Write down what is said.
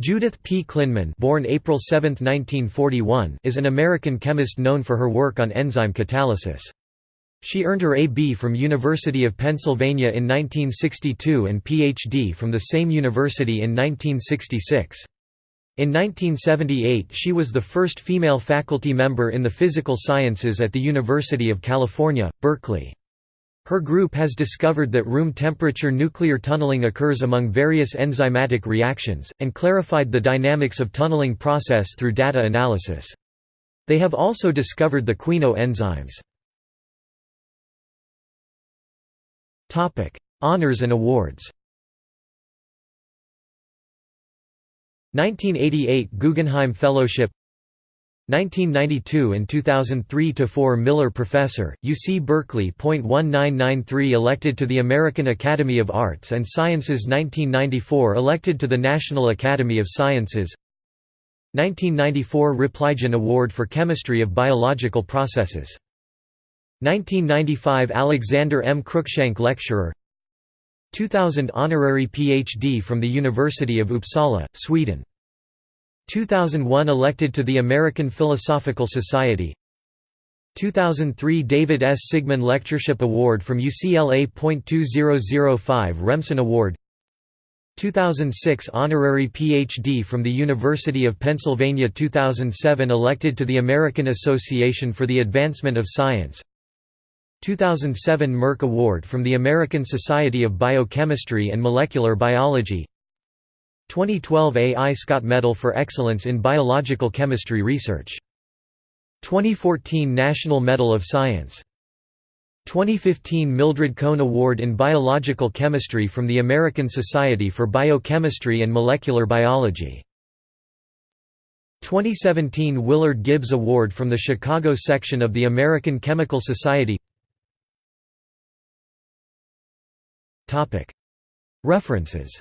Judith P. Klinman born April 7, 1941, is an American chemist known for her work on enzyme catalysis. She earned her A.B. from University of Pennsylvania in 1962 and Ph.D. from the same university in 1966. In 1978 she was the first female faculty member in the physical sciences at the University of California, Berkeley. Her group has discovered that room temperature nuclear tunneling occurs among various enzymatic reactions, and clarified the dynamics of tunneling process through data analysis. They have also discovered the quino enzymes. Honours and awards 1988 Guggenheim Fellowship 1992 and 2003–4 Miller Professor, UC Berkeley. 1993 Elected to the American Academy of Arts and Sciences 1994 Elected to the National Academy of Sciences 1994 Repligen Award for Chemistry of Biological Processes 1995 Alexander M. Cruikshank Lecturer 2000 Honorary Ph.D. from the University of Uppsala, Sweden 2001 elected to the American Philosophical Society 2003 David S. Sigman Lectureship Award from UCLA. 2005 Remsen Award 2006 Honorary Ph.D. from the University of Pennsylvania 2007 Elected to the American Association for the Advancement of Science 2007 Merck Award from the American Society of Biochemistry and Molecular Biology 2012 A. I. Scott Medal for Excellence in Biological Chemistry Research. 2014 National Medal of Science. 2015 Mildred Cohn Award in Biological Chemistry from the American Society for Biochemistry and Molecular Biology. 2017 Willard Gibbs Award from the Chicago section of the American Chemical Society References